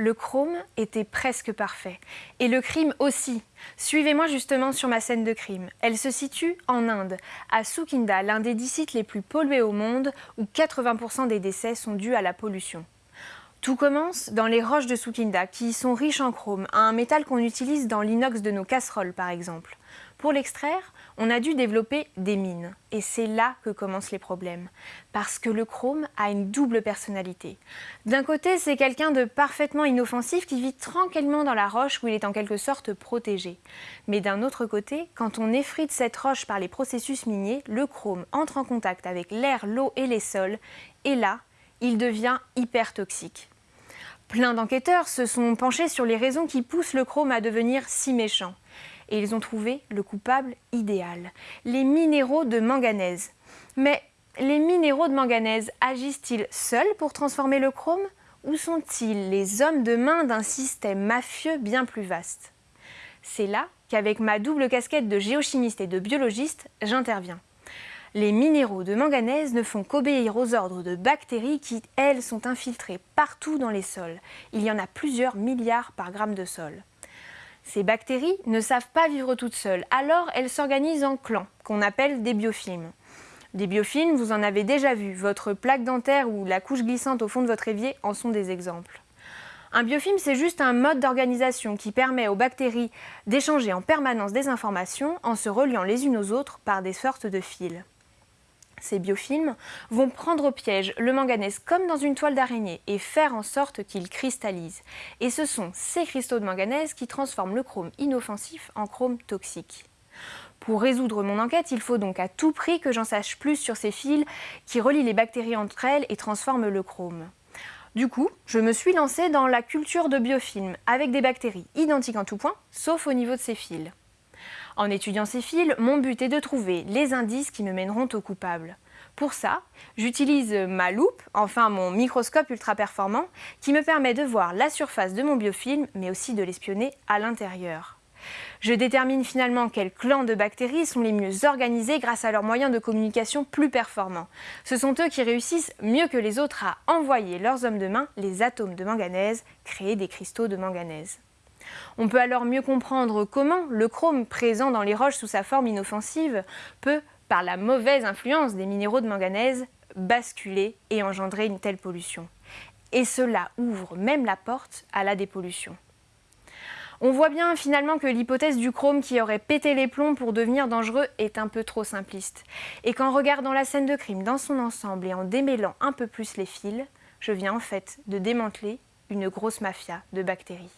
Le chrome était presque parfait. Et le crime aussi. Suivez-moi justement sur ma scène de crime. Elle se situe en Inde, à Sukinda, l'un des dix sites les plus pollués au monde, où 80% des décès sont dus à la pollution. Tout commence dans les roches de Sukinda, qui sont riches en chrome, un métal qu'on utilise dans l'inox de nos casseroles par exemple. Pour l'extraire, on a dû développer des mines. Et c'est là que commencent les problèmes. Parce que le chrome a une double personnalité. D'un côté, c'est quelqu'un de parfaitement inoffensif qui vit tranquillement dans la roche où il est en quelque sorte protégé. Mais d'un autre côté, quand on effrite cette roche par les processus miniers, le chrome entre en contact avec l'air, l'eau et les sols. Et là, il devient hyper toxique. Plein d'enquêteurs se sont penchés sur les raisons qui poussent le chrome à devenir si méchant et ils ont trouvé le coupable idéal, les minéraux de manganèse. Mais les minéraux de manganèse agissent-ils seuls pour transformer le chrome ou sont-ils les hommes de main d'un système mafieux bien plus vaste? C'est là qu'avec ma double casquette de géochimiste et de biologiste, j'interviens. Les minéraux de manganèse ne font qu'obéir aux ordres de bactéries qui, elles, sont infiltrées partout dans les sols. Il y en a plusieurs milliards par gramme de sol. Ces bactéries ne savent pas vivre toutes seules, alors elles s'organisent en clans, qu'on appelle des biofilms. Des biofilms, vous en avez déjà vu, votre plaque dentaire ou la couche glissante au fond de votre évier en sont des exemples. Un biofilm, c'est juste un mode d'organisation qui permet aux bactéries d'échanger en permanence des informations en se reliant les unes aux autres par des sortes de fils. Ces biofilms vont prendre au piège le manganèse comme dans une toile d'araignée et faire en sorte qu'il cristallise. Et ce sont ces cristaux de manganèse qui transforment le chrome inoffensif en chrome toxique. Pour résoudre mon enquête, il faut donc à tout prix que j'en sache plus sur ces fils qui relient les bactéries entre elles et transforment le chrome. Du coup, je me suis lancée dans la culture de biofilms avec des bactéries identiques en tout point, sauf au niveau de ces fils. En étudiant ces fils, mon but est de trouver les indices qui me mèneront au coupable. Pour ça, j'utilise ma loupe, enfin mon microscope ultra performant, qui me permet de voir la surface de mon biofilm, mais aussi de l'espionner à l'intérieur. Je détermine finalement quels clans de bactéries sont les mieux organisés grâce à leurs moyens de communication plus performants. Ce sont eux qui réussissent mieux que les autres à envoyer leurs hommes de main, les atomes de manganèse, créer des cristaux de manganèse. On peut alors mieux comprendre comment le chrome présent dans les roches sous sa forme inoffensive peut, par la mauvaise influence des minéraux de manganèse, basculer et engendrer une telle pollution. Et cela ouvre même la porte à la dépollution. On voit bien finalement que l'hypothèse du chrome qui aurait pété les plombs pour devenir dangereux est un peu trop simpliste. Et qu'en regardant la scène de crime dans son ensemble et en démêlant un peu plus les fils, je viens en fait de démanteler une grosse mafia de bactéries.